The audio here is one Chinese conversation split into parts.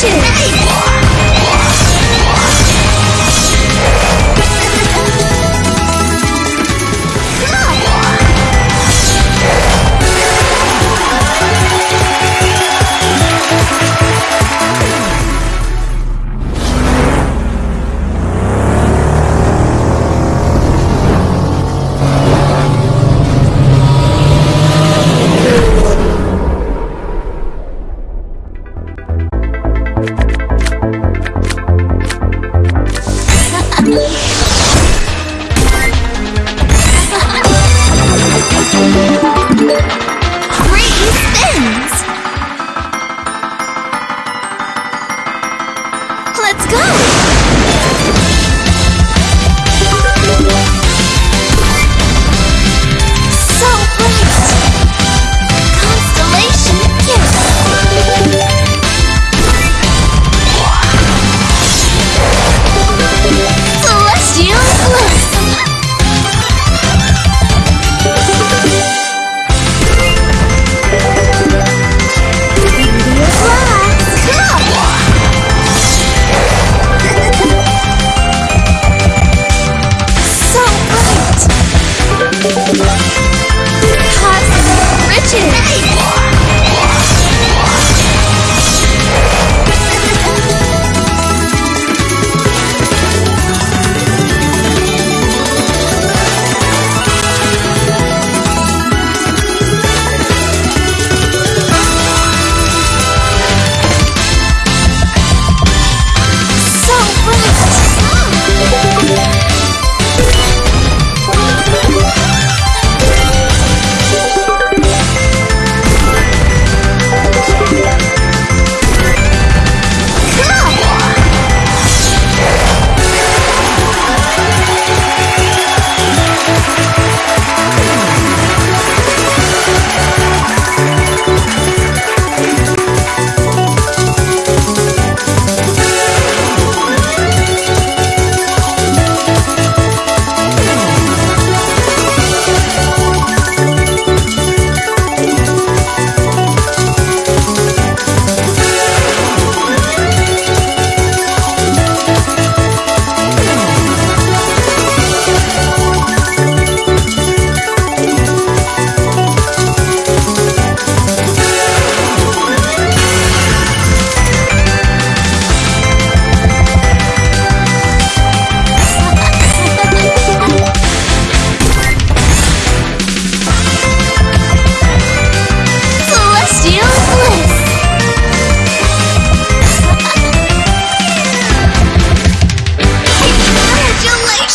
去你的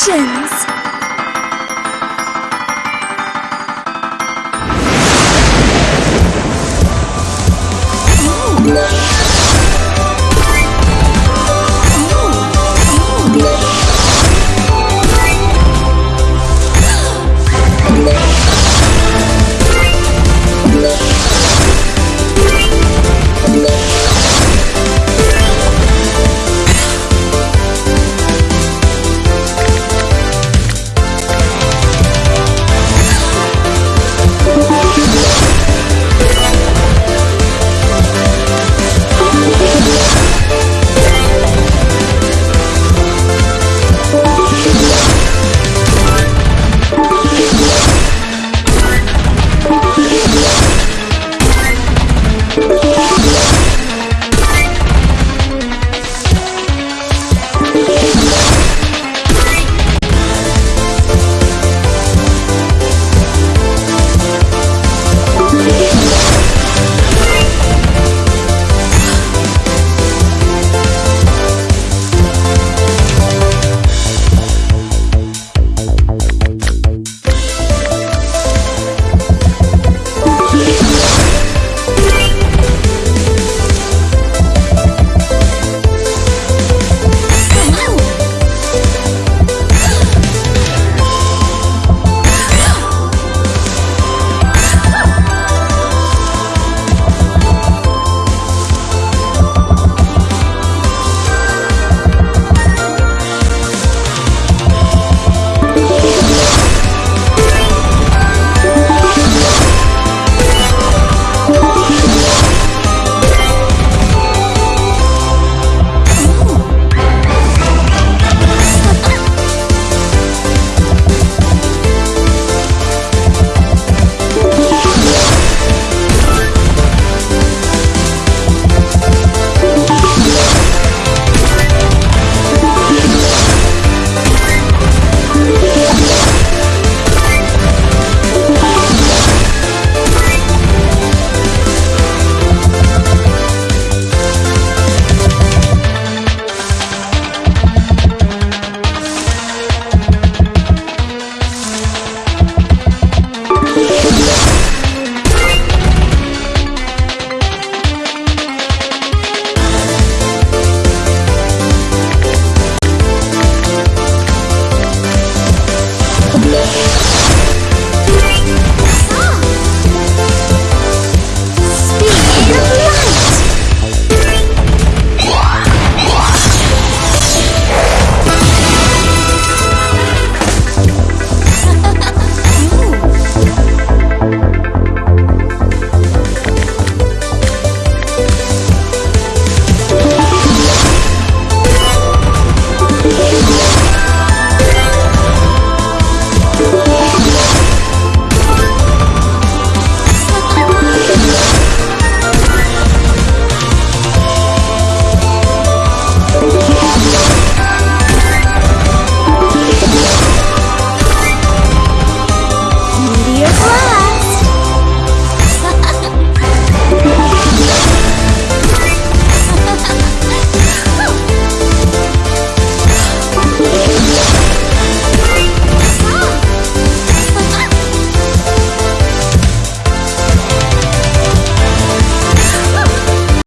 Production.